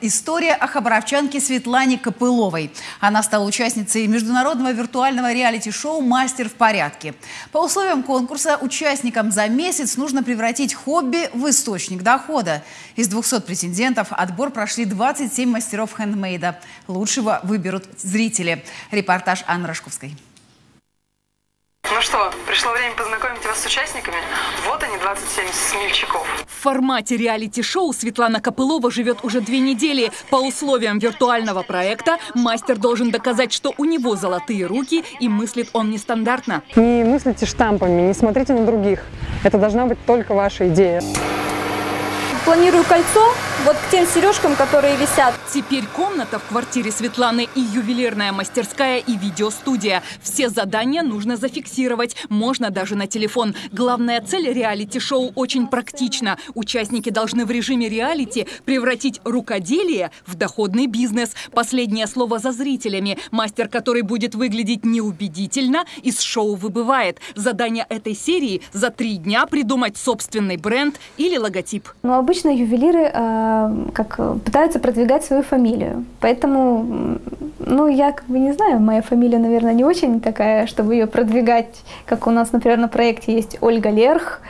История о хабаровчанке Светлане Копыловой. Она стала участницей международного виртуального реалити-шоу «Мастер в порядке». По условиям конкурса участникам за месяц нужно превратить хобби в источник дохода. Из 200 претендентов отбор прошли 27 мастеров хендмейда. Лучшего выберут зрители. Репортаж Анны Рожковской. Что, пришло время познакомить вас с участниками. Вот они, 27 смельчаков. В формате реалити-шоу Светлана Копылова живет уже две недели. По условиям виртуального проекта мастер должен доказать, что у него золотые руки и мыслит он нестандартно. Не мыслите штампами, не смотрите на других. Это должна быть только ваша идея планирую кольцо вот к тем сережкам, которые висят. Теперь комната в квартире Светланы и ювелирная мастерская и видеостудия. Все задания нужно зафиксировать, можно даже на телефон. Главная цель реалити-шоу очень практична. Участники должны в режиме реалити превратить рукоделие в доходный бизнес. Последнее слово за зрителями. Мастер, который будет выглядеть неубедительно, из шоу выбывает. Задание этой серии за три дня придумать собственный бренд или логотип. Ну, обычно ювелиры э, как пытаются продвигать свою фамилию. Поэтому, ну, я как бы не знаю, моя фамилия, наверное, не очень такая, чтобы ее продвигать, как у нас, например, на проекте есть Ольга Лерх,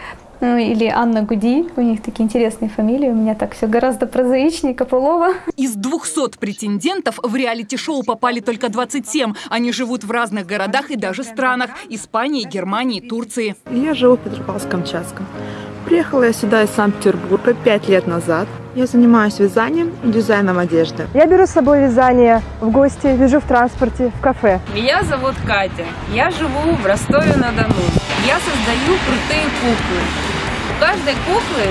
ну, или Анна Гуди. У них такие интересные фамилии. У меня так все гораздо прозаичнее Копылова. Из 200 претендентов в реалити-шоу попали только 27. Они живут в разных городах и даже странах. Испании, Германии, Турции. Я живу в Петропавловск-Камчатском. Приехала я сюда из Санкт-Петербурга пять лет назад. Я занимаюсь вязанием и дизайном одежды. Я беру с собой вязание в гости, вяжу в транспорте, в кафе. Меня зовут Катя. Я живу в Ростове-на-Дону. Я создаю крутые куклы. У каждой куклы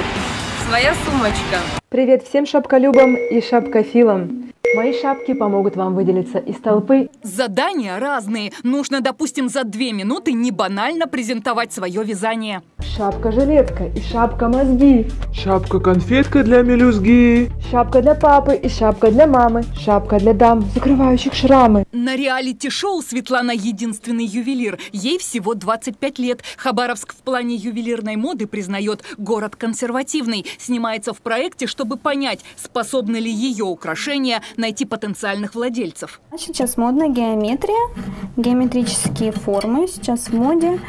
своя сумочка. Привет всем шапколюбам и шапкофилам. Мои шапки помогут вам выделиться из толпы. Задания разные. Нужно, допустим, за две минуты не банально презентовать свое вязание. Шапка-жилетка и шапка-мозги. Шапка-конфетка для мелюзги. Шапка для папы и шапка для мамы. Шапка для дам, закрывающих шрамы. На реалити-шоу Светлана единственный ювелир. Ей всего 25 лет. Хабаровск в плане ювелирной моды признает город консервативный. Снимается в проекте, чтобы понять, способны ли ее украшения найти потенциальных владельцев. Сейчас модная геометрия, геометрические формы сейчас в моде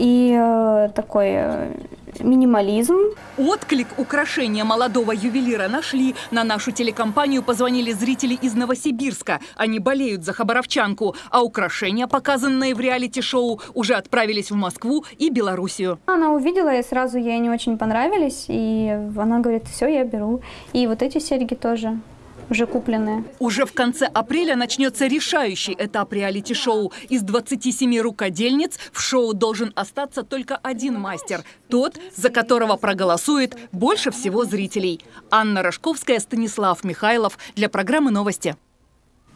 и э, такой э, минимализм. Отклик украшения молодого ювелира нашли. На нашу телекомпанию позвонили зрители из Новосибирска. Они болеют за хабаровчанку. А украшения, показанные в реалити-шоу, уже отправились в Москву и Белоруссию. Она увидела, и сразу ей не очень понравились. И она говорит, все, я беру. И вот эти серьги тоже уже купленные. Уже в конце апреля начнется решающий этап реалити-шоу. Из 27 рукодельниц в шоу должен остаться только один мастер. Тот, за которого проголосует больше всего зрителей. Анна Рожковская, Станислав Михайлов для программы «Новости».